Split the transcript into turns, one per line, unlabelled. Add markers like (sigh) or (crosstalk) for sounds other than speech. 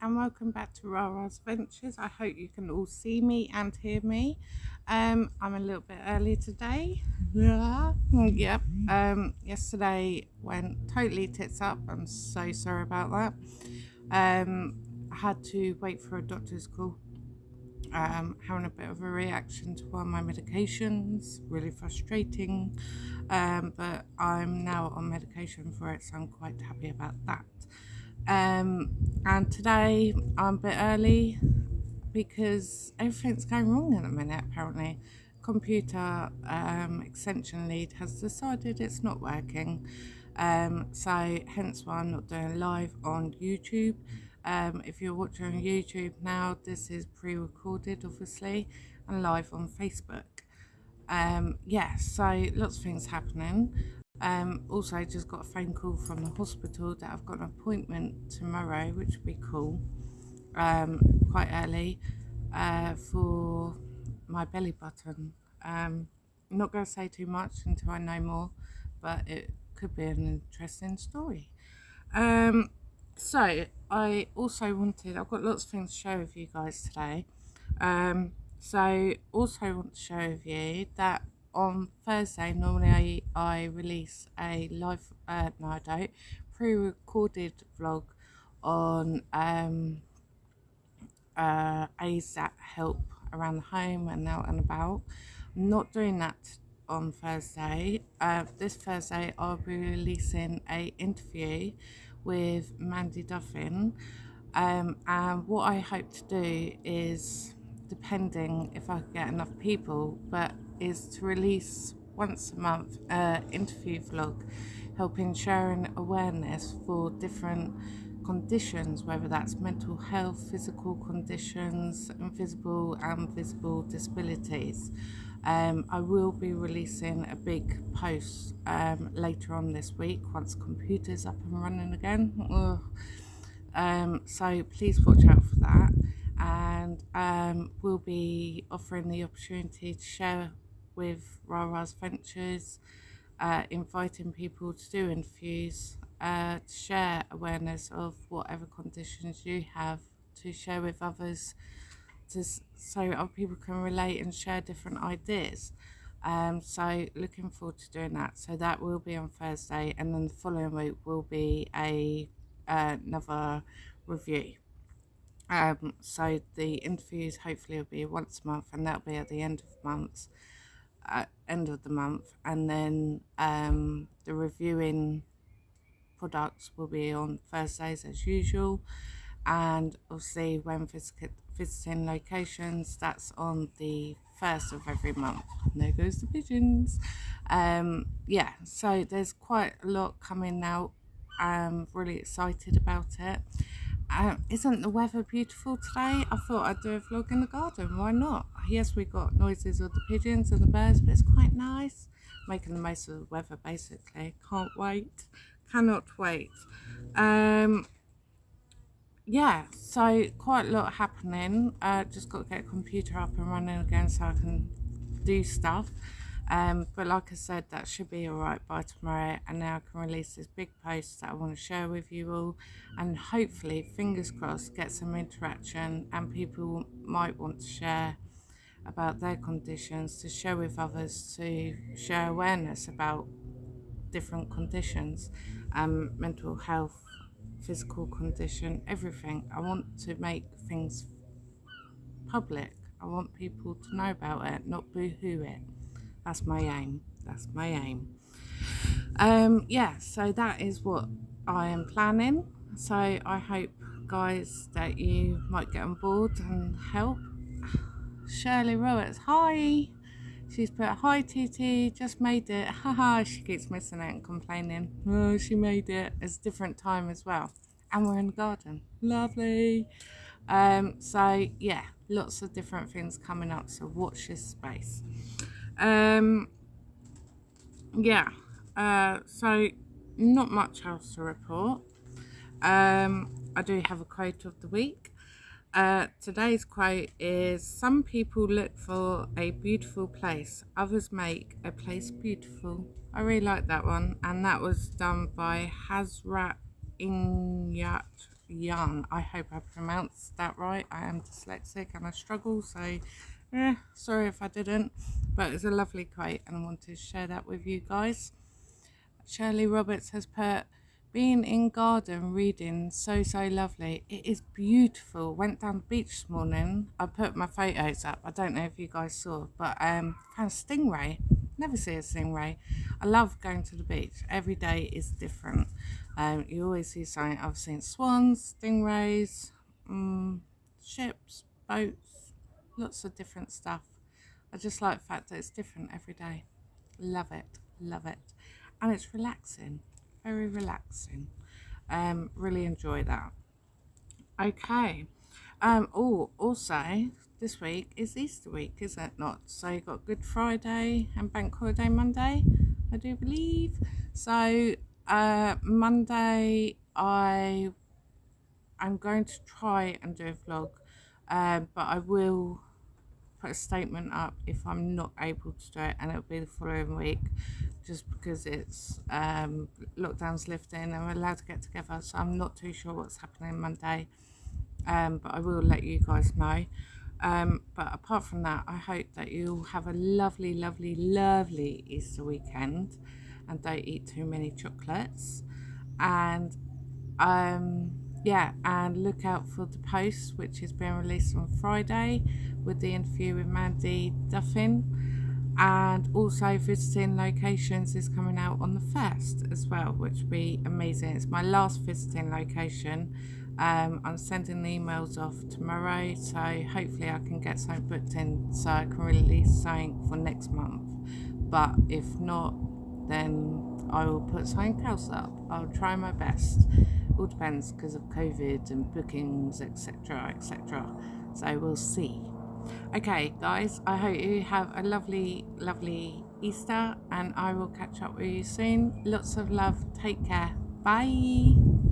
and welcome back to Rara's Ventures. I hope you can all see me and hear me. Um, I'm a little bit early today. Yeah. Yep. Um, yesterday went totally tits up. I'm so sorry about that. Um, I had to wait for a doctor's call. Um, having a bit of a reaction to one of my medications, really frustrating. Um, but I'm now on medication for it, so I'm quite happy about that. Um, and today I'm a bit early because everything's going wrong at the minute apparently. Computer um, extension lead has decided it's not working. Um, so hence why I'm not doing live on YouTube. Um, if you're watching on YouTube now, this is pre-recorded obviously and live on Facebook. Um, yeah, so lots of things happening. Um, also, I just got a phone call from the hospital that I've got an appointment tomorrow, which would be cool, um, quite early, uh, for my belly button. Um, I'm not going to say too much until I know more, but it could be an interesting story. Um, so, I also wanted, I've got lots of things to share with you guys today. Um, so, also want to share with you that on Thursday, normally I, I release a live, uh, no I don't, pre-recorded vlog on um, uh, that help around the home and out and about. I'm not doing that on Thursday. Uh, this Thursday I'll be releasing a interview with Mandy Duffin um, and what I hope to do is depending if I get enough people but is to release once a month uh, interview vlog helping sharing awareness for different conditions whether that's mental health physical conditions invisible and visible disabilities. Um, I will be releasing a big post um, later on this week once computers up and running again. Um, so please watch out for that. And um, we'll be offering the opportunity to share with Rara's Ventures, uh, inviting people to do interviews, uh, to share awareness of whatever conditions you have, to share with others, to, so other people can relate and share different ideas. Um, so looking forward to doing that. So that will be on Thursday, and then the following week will be a uh, another review. Um, so the interviews hopefully will be once a month, and that'll be at the end of months at end of the month and then um, the reviewing products will be on Thursdays as usual. And obviously when visiting locations that's on the first of every month. There goes the pigeons. Um, yeah so there's quite a lot coming out. I'm really excited about it um, isn't the weather beautiful today? I thought I'd do a vlog in the garden. Why not? Yes, we got noises of the pigeons and the birds, but it's quite nice. Making the most of the weather, basically. Can't wait. Cannot wait. Um, yeah, so quite a lot happening. Uh, just got to get a computer up and running again so I can do stuff. Um, but like I said, that should be alright by tomorrow. And now I can release this big post that I want to share with you all. And hopefully, fingers crossed, get some interaction and people might want to share about their conditions, to share with others, to share awareness about different conditions, um, mental health, physical condition, everything. I want to make things public. I want people to know about it, not boo-hoo it. That's my aim. That's my aim. Um, yeah, so that is what I am planning. So I hope, guys, that you might get on board and help. Shirley Roberts, hi. She's put, hi TT, just made it. (laughs) Haha, she keeps missing it and complaining. Oh, she made it. It's a different time as well. And we're in the garden. Lovely. Um, so, yeah, lots of different things coming up. So watch this space. Um, yeah, uh, so not much else to report. Um, I do have a quote of the week. Uh, today's quote is Some people look for a beautiful place, others make a place beautiful. I really like that one, and that was done by Hazrat Inayat Young. I hope I pronounced that right. I am dyslexic and I struggle, so eh, sorry if I didn't. But it's a lovely quote and I want to share that with you guys. Shirley Roberts has put, being in garden reading so so lovely. It is beautiful. Went down the beach this morning. I put my photos up. I don't know if you guys saw but um found a stingray. Never see a stingray. I love going to the beach. Every day is different. Um you always see something. I've seen swans stingrays um, ships boats lots of different stuff i just like the fact that it's different every day love it love it and it's relaxing very relaxing. Um, really enjoy that. Okay. Um, oh, also, this week is Easter week, is it not? So you've got Good Friday and Bank Holiday Monday, I do believe. So uh, Monday, I I'm going to try and do a vlog, uh, but I will put a statement up if I'm not able to do it, and it'll be the following week just because it's um, lockdown's lifting and we're allowed to get together. So I'm not too sure what's happening Monday, um, but I will let you guys know. Um, but apart from that, I hope that you'll have a lovely, lovely, lovely Easter weekend and don't eat too many chocolates. And um, yeah, and look out for the post which is being released on Friday with the interview with Mandy Duffin. And also visiting locations is coming out on the first as well which will be amazing. It's my last visiting location. Um, I'm sending the emails off tomorrow so hopefully I can get something booked in so I can release something for next month. But if not then I will put something else up. I'll try my best all depends because of COVID and bookings etc etc so we'll see Okay, guys, I hope you have a lovely, lovely Easter and I will catch up with you soon. Lots of love. Take care. Bye.